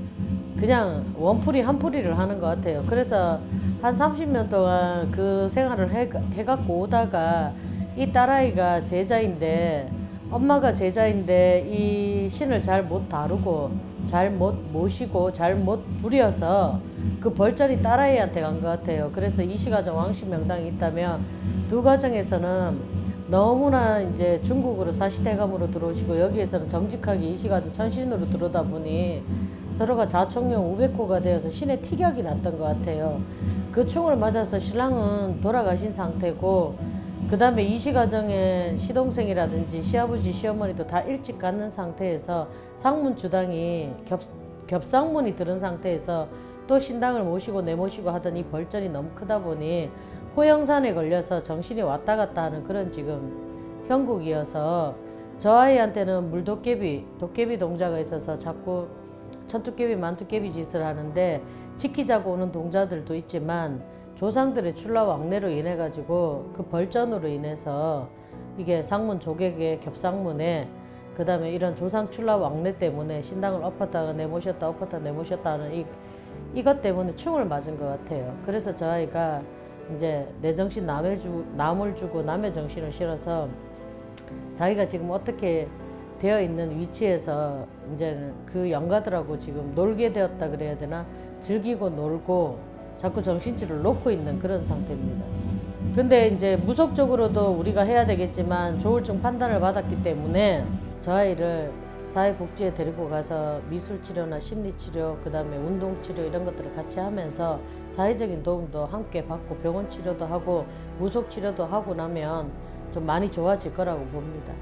그냥 원풀이 한풀이를 하는 것 같아요. 그래서 한 30년 동안 그 생활을 해, 해갖고 오다가 이 딸아이가 제자인데 엄마가 제자인데 이 신을 잘 못 다루고 잘 못 모시고 잘 못 부려서 그 벌전이 딸아이한테 간 것 같아요. 그래서 이시가정 왕신 명당이 있다면 두 가정에서는 너무나 이제 중국으로 사시대감으로 들어오시고 여기에서는 정직하게 이시가정 천신으로 들어오다 보니 서로가 자총령 우백호가 되어서 신의 티격이 났던 것 같아요. 그 충을 맞아서 신랑은 돌아가신 상태고 그 다음에 이시가정에 시동생이라든지 시아버지 시어머니도 다 일찍 갖는 상태에서 상문 주당이 겹, 겹상문이 들은 상태에서 또 신당을 모시고 내모시고 이 벌전이 너무 크다 보니 호영산에 걸려서 정신이 왔다 갔다 하는 그런 지금 형국이어서 저 아이한테는 물도깨비, 도깨비 동자가 있어서 자꾸 천투깨비, 만투깨비 짓을 하는데 지키자고 오는 동자들도 있지만 조상들의 출라 왕래로 인해 가지고 그 벌전으로 인해서 이게 상문 조객의 겹상문에 그 다음에 이런 조상 출라 왕래 때문에 신당을 엎었다가 내모셨다 엎었다 내모셨다 하는 이 이것 때문에 충을 맞은 것 같아요. 그래서 저 아이가 이제 내 정신 남의 주 남을 주고 남의 정신을 실어서 자기가 지금 어떻게 되어 있는 위치에서 이제 그 영가들하고 지금 놀게 되었다 그래야 되나 즐기고 놀고 자꾸 정신줄을 놓고 있는 그런 상태입니다. 근데 이제 무속적으로도 우리가 해야 되겠지만 조울증 판단을 받았기 때문에 저 아이를 사회복지에 데리고 가서 미술치료나 심리치료 그 다음에 운동치료 이런 것들을 같이 하면서 사회적인 도움도 함께 받고 병원 치료도 하고 무속치료도 하고 나면 좀 많이 좋아질 거라고 봅니다.